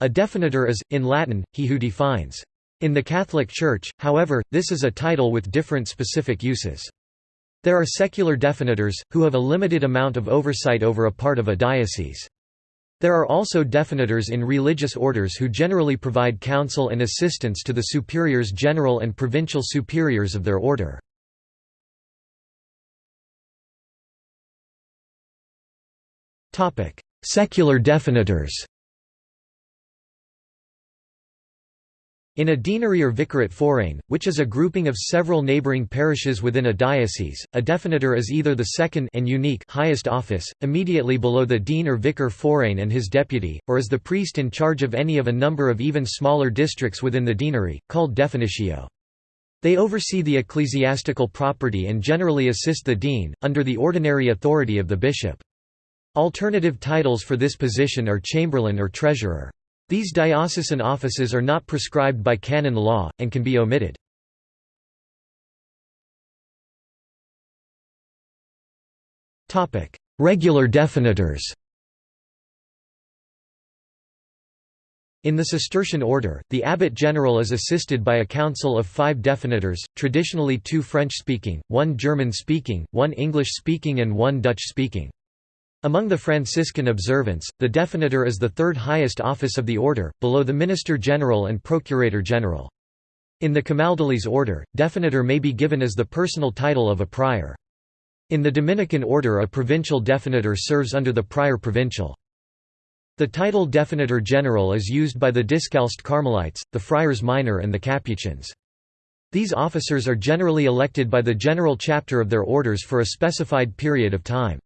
A definitor is, in Latin, he who defines. In the Catholic Church, however, this is a title with different specific uses. There are secular definitors, who have a limited amount of oversight over a part of a diocese. There are also definitors in religious orders who generally provide counsel and assistance to the superiors general and provincial superiors of their order. Secular definitors In a deanery or vicariate forain, which is a grouping of several neighboring parishes within a diocese, a definitor is either the second and unique highest office, immediately below the dean or vicar forain and his deputy, or is the priest in charge of any of a number of even smaller districts within the deanery, called definitio. They oversee the ecclesiastical property and generally assist the dean, under the ordinary authority of the bishop. Alternative titles for this position are chamberlain or treasurer. These diocesan offices are not prescribed by canon law, and can be omitted. Regular definitors In the Cistercian order, the abbot general is assisted by a council of five definitors, traditionally two French-speaking, one German-speaking, one English-speaking and one Dutch-speaking. Among the Franciscan observants, the definitor is the third highest office of the order, below the minister general and procurator general. In the Camaldolese order, definitor may be given as the personal title of a prior. In the Dominican order a provincial definitor serves under the prior provincial. The title definitor general is used by the Discalced Carmelites, the Friars Minor and the Capuchins. These officers are generally elected by the general chapter of their orders for a specified period of time.